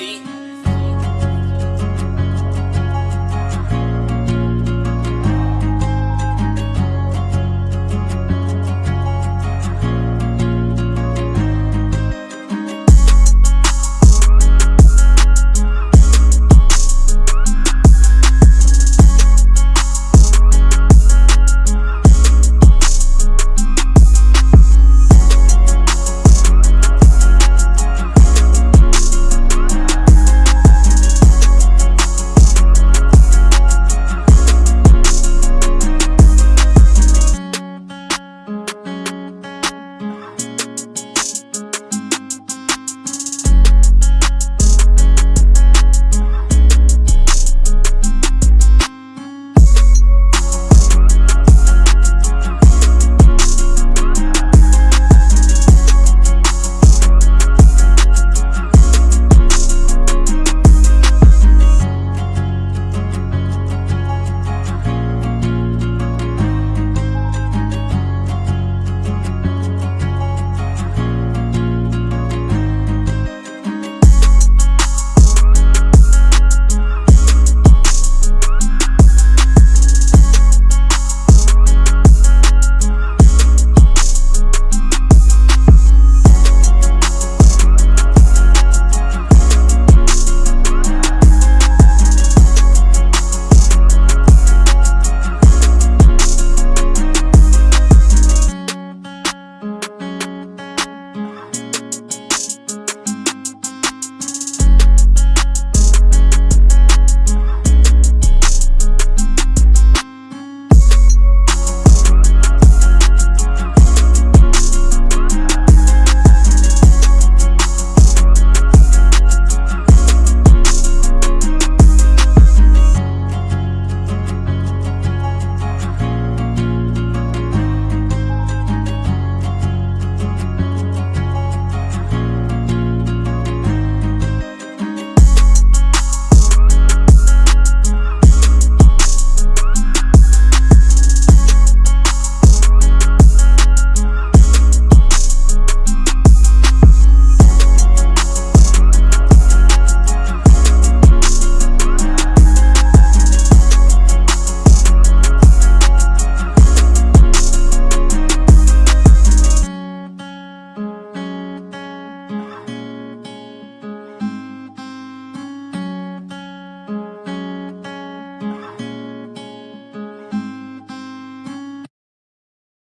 see.